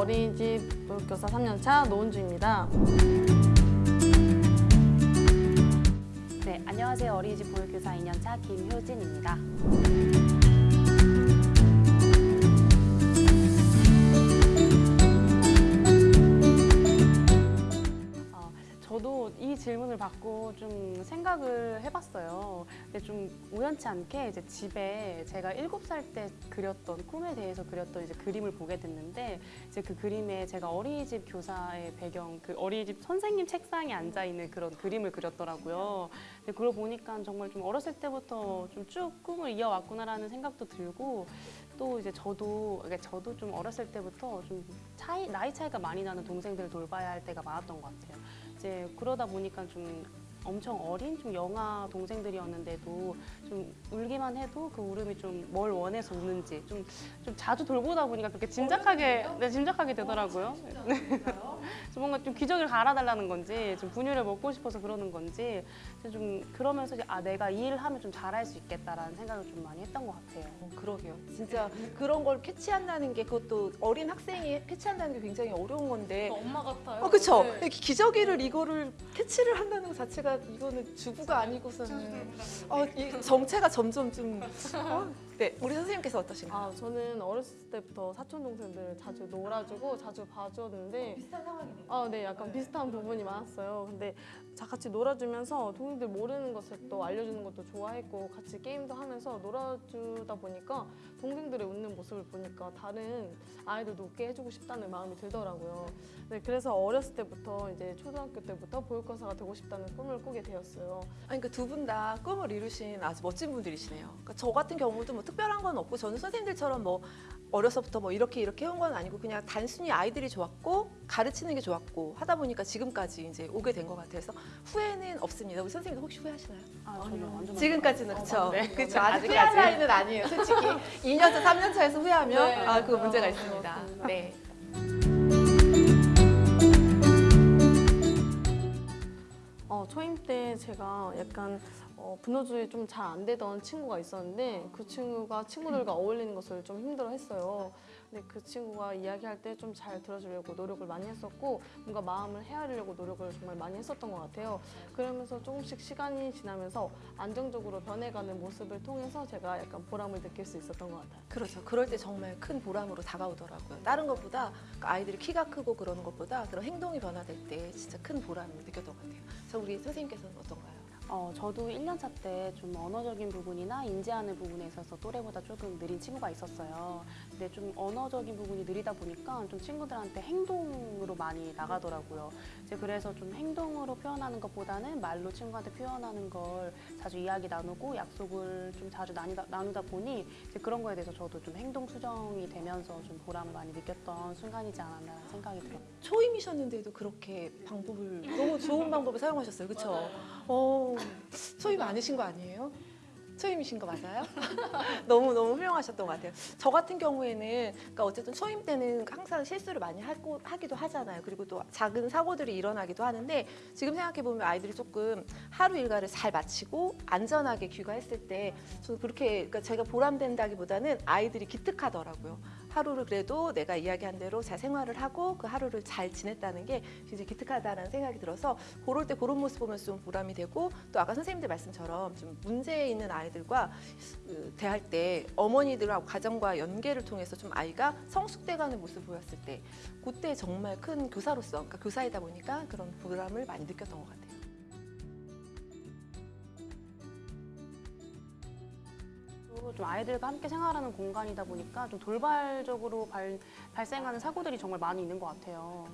어린이집 교사 3년차 노은주입니다. 네, 안녕하세요. 어린이집 보육교사 2년차 김효진입니다. 받고 좀 생각을 해봤어요. 근데 좀 우연치 않게 이제 집에 제가 7살 때 그렸던 꿈에 대해서 그렸던 이제 그림을 보게 됐는데 이제 그 그림에 제가 어린이집 교사의 배경, 그 어린이집 선생님 책상에 앉아 있는 그런 그림을 그렸더라고요. 근데 그걸 보니까 정말 좀 어렸을 때부터 좀 쭉 꿈을 이어왔구나라는 생각도 들고 또 이제 저도 그러니까 저도 좀 어렸을 때부터 좀 차이 나이 차이가 많이 나는 동생들을 돌봐야 할 때가 많았던 것 같아요. 이제 그러다 보니까 좀 엄청 어린 좀 영아 동생들이었는데도 좀 울기만 해도 그 울음이 좀 뭘 원해서 우는지 좀, 좀 자주 돌보다 보니까 그렇게 짐작하게 네, 짐작하게 되더라고요. 네. 뭔가 좀 기저귀를 갈아달라는 건지 좀 분유를 먹고 싶어서 그러는 건지 좀 그러면서 이제 아 내가 이 일을 하면 좀 잘할 수 있겠다라는 생각을 좀 많이 했던 것 같아요. 어, 그러게요. 진짜 그런 걸 캐치한다는 게 그것도 어린 학생이 캐치한다는 게 굉장히 어려운 건데. 엄마 같아요. 어, 그쵸. 이렇게 기저귀를 이거를 캐치를 한다는 것 자체가 이거는 주부가 아니고서는 어, 이 정체가 점점 좀. 어? 네, 우리 선생님께서 어떠신가요? 아 저는 어렸을 때부터 사촌 동생들 자주 놀아주고 자주 봐줬는데 비슷한 상황이네요. 아, 네, 약간 비슷한 부분이 많았어요. 근데 자 같이 놀아주면서 동생들 모르는 것을 또 알려주는 것도 좋아했고 같이 게임도 하면서 놀아주다 보니까 동생들의 웃는 모습을 보니까 다른 아이들도 웃게 해주고 싶다는 마음이 들더라고요. 네, 그래서 어렸을 때부터 이제 초등학교 때부터 보육교사가 되고 싶다는 꿈을 꾸게 되었어요. 아니, 그러니까 두 분 다 꿈을 이루신 아주 멋진 분들이시네요. 그러니까 저 같은 경우도 뭐 특별한 건 없고 저는 선생님들처럼 뭐 어려서부터 뭐 이렇게 이렇게 해온 건 아니고 그냥 단순히 아이들이 좋았고 가르치는 게 좋았고 하다 보니까 지금까지 이제 오게 된 것 같아서 후회는 없습니다. 우리 선생님도 혹시 후회하시나요? 아, 완전 지금까지는 그렇죠. 네. 그렇죠. 아직. 후회할 나이는 아니에요. 솔직히 2년 차, 3년 차에서 후회하면 네. 아, 그 문제가 어, 있습니다. 네. 제가 약간 어, 분노조절이 좀잘 안 되던 친구가 있었는데 그 친구가 친구들과 어울리는 것을 좀 힘들어했어요. 근데 그 친구가 이야기할 때 좀 잘 들어주려고 노력을 많이 했었고 뭔가 마음을 헤아리려고 노력을 정말 많이 했었던 것 같아요. 그러면서 조금씩 시간이 지나면서 안정적으로 변해가는 모습을 통해서 제가 약간 보람을 느낄 수 있었던 것 같아요. 그렇죠. 그럴 때 정말 큰 보람으로 다가오더라고요. 다른 것보다 그 아이들이 키가 크고 그러는 것보다 그런 행동이 변화될 때 진짜 큰 보람을 느꼈던 것 같아요. 그래서 우리 선생님께서는 어떤가요? 어, 저도 1년차 때 좀 언어적인 부분이나 인지하는 부분에 있어서 또래보다 조금 느린 친구가 있었어요. 근데 좀 언어적인 부분이 느리다 보니까 좀 친구들한테 행동으로 많이 나가더라고요. 이제 그래서 좀 행동으로 표현하는 것보다는 말로 친구한테 표현하는 걸 자주 이야기 나누고 약속을 좀 자주 나누다, 나누다 보니 이제 그런 거에 대해서 저도 좀 행동 수정이 되면서 좀 보람을 많이 느꼈던 순간이지 않았나 생각이 들어요. 초임이셨는데도 그렇게 방법을 너무 좋은 방법을 사용하셨어요. 그렇죠? 어, 초임 아니신 거 아니에요? 초임이신 거 맞아요? 너무 너무 훌륭하셨던 것 같아요. 저 같은 경우에는 그러니까 어쨌든 초임 때는 항상 실수를 많이 하고, 하기도 하잖아요. 그리고 또 작은 사고들이 일어나기도 하는데 지금 생각해 보면 아이들이 조금 하루 일과를 잘 마치고 안전하게 귀가했을 때 저는 그렇게 그러니까 제가 보람된다기보다는 아이들이 기특하더라고요. 하루를 그래도 내가 이야기한 대로 잘 생활을 하고 그 하루를 잘 지냈다는 게 굉장히 기특하다는 생각이 들어서 그럴 때 그런 모습 보면서 좀 보람이 되고 또 아까 선생님들 말씀처럼 좀 문제 있는 아이들과 그, 대할 때 어머니들하고 가정과 연계를 통해서 좀 아이가 성숙돼가는 모습을 보였을 때 그때 정말 큰 교사로서 그러니까 교사이다 보니까 그런 보람을 많이 느꼈던 것 같아요. 또좀 아이들과 함께 생활하는 공간이다 보니까 좀 돌발적으로 발, 발생하는 사고들이 정말 많이 있는 것 같아요.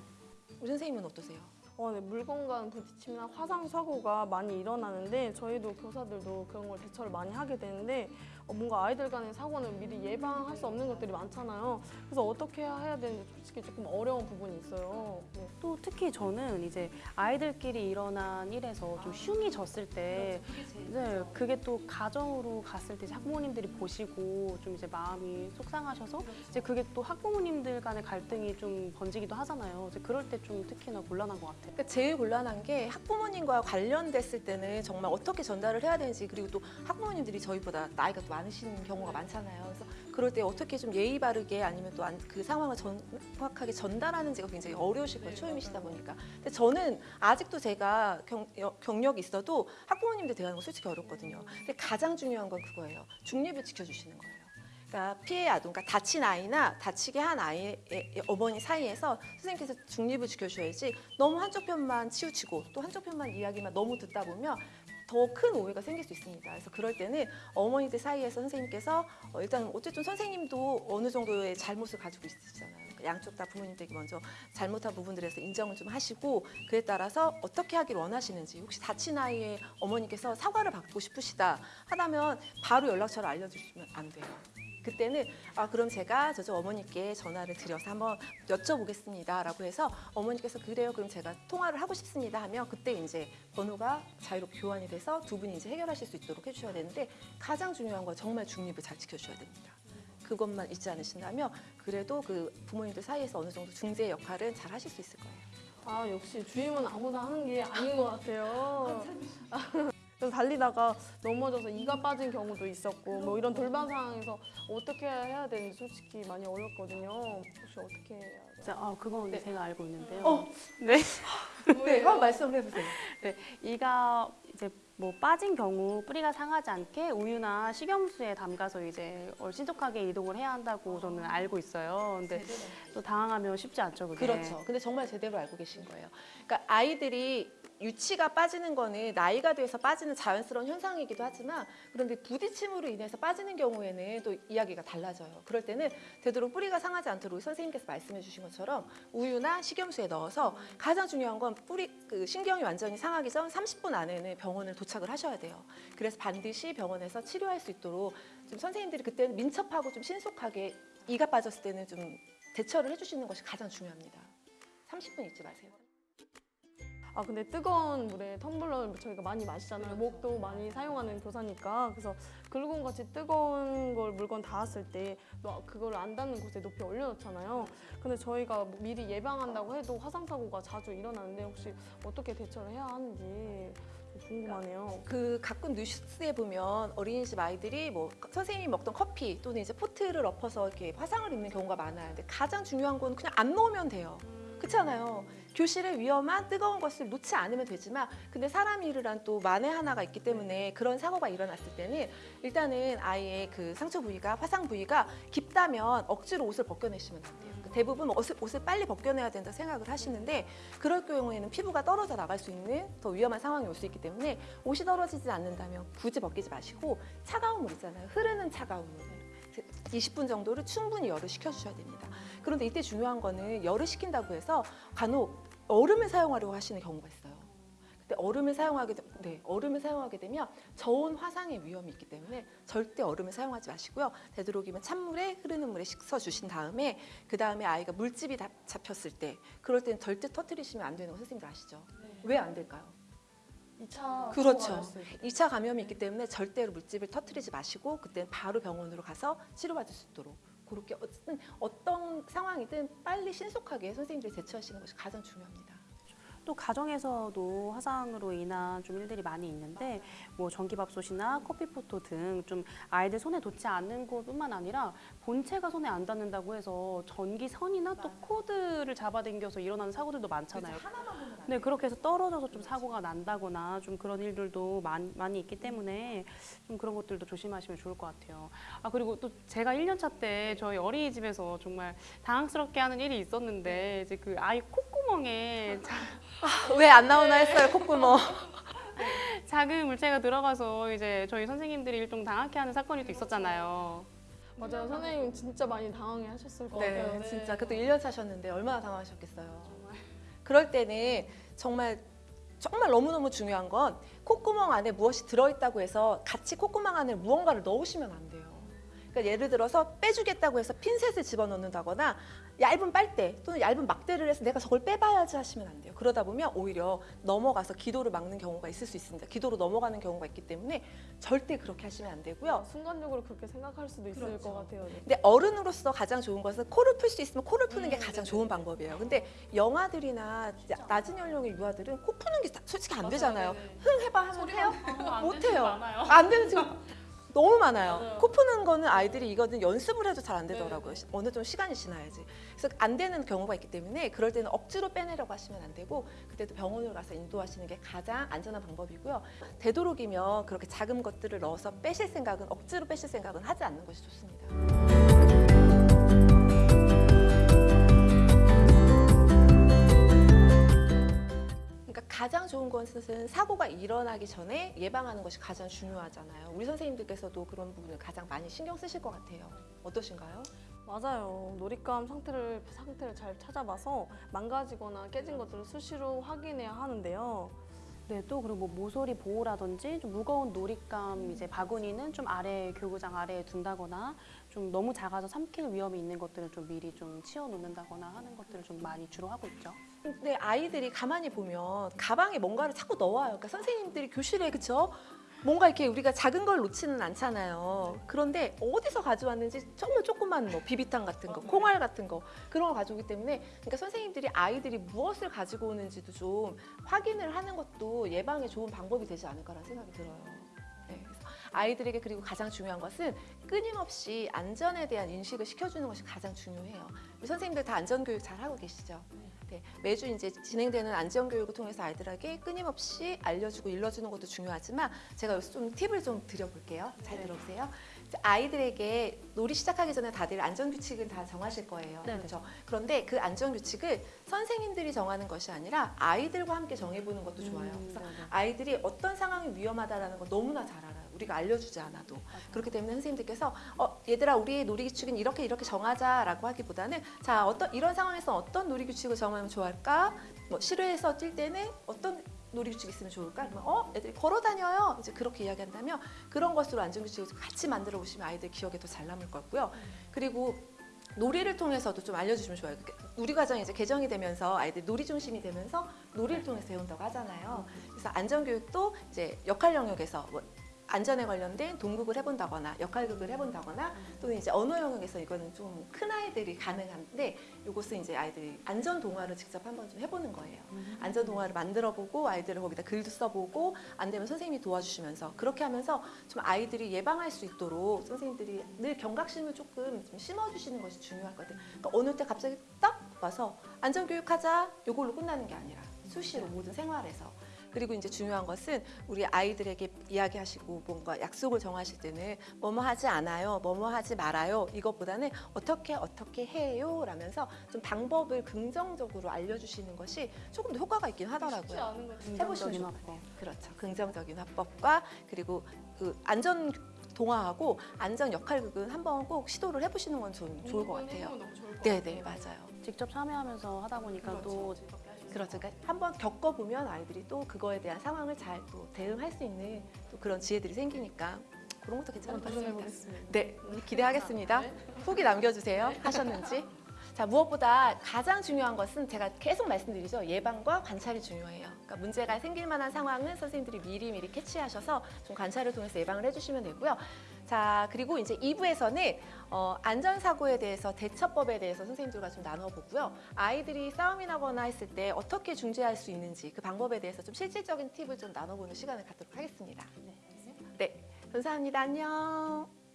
우리 선생님은 어떠세요? 어, 네, 물건간 부딪힘이나 화상 사고가 많이 일어나는데 저희도 교사들도 그런 걸 대처를 많이 하게 되는데 어, 뭔가 아이들 간의 사고는 미리 예방할 수 없는 것들이 많잖아요. 그래서 어떻게 해야 되는지 솔직히 조금 어려운 부분이 있어요. 네. 또 특히 저는 이제 아이들끼리 일어난 일에서 좀 흉이 졌을 때, 네, 그게 또 가정으로 갔을 때 학부모님들이 보시고 좀 이제 마음이 속상하셔서 이제 그게 또 학부모님들 간의 갈등이 좀 번지기도 하잖아요. 이제 그럴 때 좀 특히나 곤란한 것 같아요. 그러니까 제일 곤란한 게 학부모님과 관련됐을 때는 정말 어떻게 전달을 해야 되는지 그리고 또 학부모님들이 저희보다 나이가 또 많으신 경우가 많잖아요. 그래서 그럴 때 어떻게 좀 예의 바르게 아니면 또 그 상황을 정확하게 전달하는지가 굉장히 어려우실 거예요. 초임이시다 보니까. 근데 저는 아직도 제가 경, 여- 경력이 있어도 학부모님들 대하는 거 솔직히 어렵거든요. 근데 가장 중요한 건 그거예요. 중립을 지켜주시는 거예요. 그러니까 피해 아동, 그러니까 다친 아이나 다치게 한 아이의 어머니 사이에서 선생님께서 중립을 지켜줘야지 너무 한쪽 편만 치우치고 또 한쪽 편만 이야기만 너무 듣다 보면 더 큰 오해가 생길 수 있습니다. 그래서 그럴 때는 어머니들 사이에서 선생님께서 어, 일단 어쨌든 선생님도 어느 정도의 잘못을 가지고 있으시잖아요. 그러니까 양쪽 다 부모님들이 먼저 잘못한 부분들에서 인정을 좀 하시고 그에 따라서 어떻게 하길 원하시는지 혹시 다친 아이의 어머니께서 사과를 받고 싶으시다 하다면 바로 연락처를 알려주시면 안 돼요. 그때는 아 그럼 제가 저쪽 어머니께 전화를 드려서 한번 여쭤보겠습니다라고 해서 어머니께서 그래요 그럼 제가 통화를 하고 싶습니다 하면 그때 이제 번호가 자유롭게 교환이 돼서 두 분이 이제 해결하실 수 있도록 해주셔야 되는데 가장 중요한 건 정말 중립을 잘 지켜주셔야 됩니다. 그것만 잊지 않으신다면 그래도 그 부모님들 사이에서 어느 정도 중재 역할은 잘 하실 수 있을 거예요. 아 역시 주임은 아무나 하는 게 아닌 것 같아요. 그래서 달리다가 넘어져서 이가 빠진 경우도 있었고 뭐 이런 돌발 상황에서 어떻게 해야 되는지 솔직히 많이 어렵거든요. 혹시 어떻게 해야? 자, 아, 그건 네. 제가 알고 있는데요. 어. 네. 네, 한번 말씀해 보세요. 이가 이제 뭐 빠진 경우 뿌리가 상하지 않게 우유나 식염수에 담가서 이제 어, 신속하게 이동을 해야 한다고 저는 알고 있어요. 근데 또 당황하면 쉽지 않죠, 그게. 그렇죠. 근데 정말 제대로 알고 계신 거예요. 그러니까 아이들이 유치가 빠지는 거는 나이가 돼서 빠지는 자연스러운 현상이기도 하지만 그런데 부딪힘으로 인해서 빠지는 경우에는 또 이야기가 달라져요. 그럴 때는 되도록 뿌리가 상하지 않도록 선생님께서 말씀해 주신 것처럼 우유나 식염수에 넣어서 가장 중요한 건 뿌리 그 신경이 완전히 상하기 전 30분 안에는 병원을 도착을 하셔야 돼요. 그래서 반드시 병원에서 치료할 수 있도록 좀 선생님들이 그때는 민첩하고 좀 신속하게 이가 빠졌을 때는 좀 대처를 해주시는 것이 가장 중요합니다. 30분 잊지 마세요. 아 근데 뜨거운 물에 텀블러를 저희가 많이 마시잖아요. 목도 많이 사용하는 교사니까 그래서 글루건 같이 뜨거운 걸 물건 닿았을 때 너- 그거를 안 닿는 곳에 높이 올려놓잖아요. 근데 저희가 뭐 미리 예방한다고 해도 화상 사고가 자주 일어나는데 혹시 어떻게 대처를 해야 하는지 좀 궁금하네요. 그 가끔 뉴스에 보면 어린이집 아이들이 뭐 선생님이 먹던 커피 또는 이제 포트를 엎어서 이렇게 화상을 입는 경우가 많아요. 근데 가장 중요한 건 그냥 안 놓으면 돼요. 그렇잖아요. 교실에 위험한 뜨거운 것을 놓지 않으면 되지만 근데 사람 일을 또 만에 하나가 있기 때문에 그런 사고가 일어났을 때는 일단은 아이의 그 상처 부위가 화상 부위가 깊다면 억지로 옷을 벗겨내시면 안 돼요. 그 대부분 옷을, 옷을 빨리 벗겨내야 된다 생각을 하시는데 그럴 경우에는 피부가 떨어져 나갈 수 있는 더 위험한 상황이 올 수 있기 때문에 옷이 떨어지지 않는다면 굳이 벗기지 마시고 차가운 물 있잖아요. 흐르는 차가운 물. 20분 정도를 충분히 열을 식혀주셔야 됩니다. 그런데 이때 중요한 거는 열을 식힌다고 해서 간혹 얼음을 사용하려고 하시는 경우가 있어요. 근데 얼음을 사용하게 되, 네, 얼음을 사용하게 되면 저온 화상의 위험이 있기 때문에 절대 얼음을 사용하지 마시고요. 되도록이면 찬물에 흐르는 물에 식혀 주신 다음에 그 다음에 아이가 물집이 다- 잡혔을 때 그럴 때는 절대 터트리시면 안 되는 거 선생님들 아시죠? 왜안 될까요? 2차 그렇죠. 2차 감염이 있기 때문에 절대로 물집을 터트리지 마시고 그때는 바로 병원으로 가서 치료받을 수 있도록 그렇게 어떤 상황이든 빨리 신속하게 선생님들이 대처하시는 것이 가장 중요합니다. 또 가정에서도 화상으로 인한 좀 일들이 많이 있는데 뭐 전기밥솥이나 커피포토 등 좀 아이들 손에 닿지 않는 곳뿐만 아니라 본체가 손에 안 닿는다고 해서 전기선이나 또 코드를 잡아당겨서 일어나는 사고들도 많잖아요. 네, 그렇게 해서 떨어져서 좀 사고가 난다거나 좀 그런 일들도 많이, 많이 있기 때문에 좀 그런 것들도 조심하시면 좋을 것 같아요. 아, 그리고 또 제가 1년차 때 저희 어린이집에서 정말 당황스럽게 하는 일이 있었는데 이제 그 아이 콧구멍에 왜안 나오나 했어요 콧구멍. 작은 물체가 들어가서 이제 저희 선생님들이 일종 당하게 하는 사건이 또 있었잖아요. 맞아요. 선생님 진짜 많이 당황해 하셨을 것 네, 같아요. 진짜 그것도 1년 차셨는데 얼마나 당황하셨겠어요. 그럴 때는 정말 정말 너무너무 중요한 건 콧구멍 안에 무엇이 들어있다고 해서 같이 콧구멍 안에 무언가를 넣으시면 안 돼요. 그러니까 예를 들어서 빼주겠다고 해서 핀셋을 집어넣는다거나 얇은 빨대 또는 얇은 막대를 해서 내가 저걸 빼봐야지 하시면 안 돼요. 그러다 보면 오히려 넘어가서 기도를 막는 경우가 있을 수 있습니다. 기도로 넘어가는 경우가 있기 때문에 절대 그렇게 하시면 안 되고요. 순간적으로 그렇게 생각할 수도 있을 그렇죠. 것 같아요. 네. 근데 어른으로서 가장 좋은 것은 코를 풀 수 있으면 코를 푸는 게 음, 가장 네네. 좋은 방법이에요. 근데 영아들이나 낮은 연령의 유아들은 코 푸는 게 다- 솔직히 안 되잖아요. 흥 해봐 하면 해요? 못 해요. 안 되는 지금 너무 많아요. 맞아요. 코 푸는 거는 아이들이 이거는 연습을 해도 잘 안 되더라고요. 시- 어느 정도 시간이 지나야지. 그래서 안 되는 경우가 있기 때문에 그럴 때는 억지로 빼내려고 하시면 안 되고 그때도 병원을 가서 인도하시는 게 가장 안전한 방법이고요. 되도록이면 그렇게 작은 것들을 넣어서 빼실 생각은 억지로 빼실 생각은 하지 않는 것이 좋습니다. 사고가 일어나기 전에 예방하는 것이 가장 중요하잖아요. 우리 선생님들께서도 그런 부분을 가장 많이 신경 쓰실 것 같아요. 어떠신가요? 맞아요. 놀잇감 상태를 상태를 잘 찾아봐서 망가지거나 깨진 것들을 수시로 확인해야 하는데요. 네, 또 그리고 뭐 모서리 보호라든지 좀 무거운 놀잇감 이제 바구니는 좀 아래 교구장 아래에 둔다거나 좀 너무 작아서 삼킬 위험이 있는 것들은 좀 미리 좀 치워 놓는다거나 하는 것들을 좀 많이 주로 하고 있죠. 근데 아이들이 가만히 보면 가방에 뭔가를 자꾸 넣어요. 그러니까 선생님들이 교실에 그쵸? 뭔가 이렇게 우리가 작은 걸 놓지는 않잖아요. 그런데 어디서 가져왔는지 정말 조그만 뭐 비비탄 같은 거, 콩알 같은 거 그런 걸 가져오기 때문에 그러니까 선생님들이 아이들이 무엇을 가지고 오는지도 좀 확인을 하는 것도 예방에 좋은 방법이 되지 않을까라는 생각이 들어요. 네, 아이들에게 그리고 가장 중요한 것은 끊임없이 안전에 대한 인식을 시켜주는 것이 가장 중요해요. 선생님들 다 안전교육 잘 하고 계시죠? 네, 매주 이제 진행되는 안전교육을 통해서 아이들에게 끊임없이 알려주고 일러주는 것도 중요하지만 제가 여기서 좀 팁을 좀 드려볼게요. 잘 들어보세요. 이제 아이들에게 놀이 시작하기 전에 다들 안전규칙은 다 정하실 거예요. 네. 그렇죠? 그런데 그 안전규칙을 선생님들이 정하는 것이 아니라 아이들과 함께 정해보는 것도 좋아요. 음, 그래서 네, 네. 아이들이 어떤 상황이 위험하다라는 걸 너무나 잘 알아요. 우리가 알려주지 않아도. 그렇기 때문에 선생님들께서 어, 얘들아 우리 놀이규칙은 이렇게 이렇게 정하자라고 하기보다는 자 어떤 이런 상황에서 어떤 놀이규칙을 정하면 좋을까? 뭐 실외에서 뛸 때는 어떤 놀이규칙이 있으면 좋을까? 그러면 어 애들이 걸어 다녀요. 이제 그렇게 이야기한다면 그런 것으로 안전규칙을 같이 만들어 보시면 아이들 기억에 더 잘 남을 거고요. 그리고 놀이를 통해서도 좀 알려주시면 좋아요. 그 우리 과정이 이제 개정이 되면서 아이들 놀이 중심이 되면서 놀이를 통해서 배운다고 하잖아요. 그래서 안전교육도 이제 역할 영역에서 뭐 안전에 관련된 동국을 해본다거나 역할극을 해본다거나 또는 이제 언어 영역에서 이거는 좀 큰 아이들이 가능한데 이것은 이제 아이들이 안전 동화를 직접 한번 좀 해보는 거예요. 안전 동화를 만들어보고 아이들을 거기다 글도 써보고 안 되면 선생님이 도와주시면서 그렇게 하면서 좀 아이들이 예방할 수 있도록 선생님들이 늘 경각심을 조금 좀 심어주시는 것이 중요하거든. 그러니까 어느 때 갑자기 딱 와서 안전 교육하자 요걸로 끝나는 게 아니라 수시로 모든 생활에서 그리고 이제 중요한 것은 우리 아이들에게 이야기하시고 뭔가 약속을 정하실 때는 뭐뭐 하지 않아요, 뭐뭐 하지 말아요 이것보다는 어떻게 어떻게 해요 라면서 좀 방법을 긍정적으로 알려주시는 것이 조금 더 효과가 있긴 하더라고요. 않은 것 해보시면 화법. 그렇죠. 긍정적인 화법과 그리고 그 안전 동화하고 안전 역할극은 한번 꼭 시도를 해보시는 건좀 좋을 것 같아요. 네, 네, 맞아요. 직접 참여하면서 하다 보니까 또 그렇죠. 그러니까 한번 겪어보면 아이들이 또 그거에 대한 상황을 잘 또 대응할 수 있는 또 그런 지혜들이 생기니까 그런 것도 괜찮을 것 같습니다. 도전해보겠습니다. 네, 기대하겠습니다. 후기 남겨주세요. 하셨는지. 자, 무엇보다 가장 중요한 것은 제가 계속 말씀드리죠. 예방과 관찰이 중요해요. 그러니까 문제가 생길 만한 상황은 선생님들이 미리 미리 캐치하셔서 좀 관찰을 통해서 예방을 해주시면 되고요. 자, 그리고 이제 2부에서는 어, 안전사고에 대해서 대처법에 대해서 선생님들과 좀 나눠보고요. 아이들이 싸움이 나거나 했을 때 어떻게 중재할 수 있는지 그 방법에 대해서 좀 실질적인 팁을 좀 나눠보는 시간을 갖도록 하겠습니다. 네, 감사합니다. 안녕.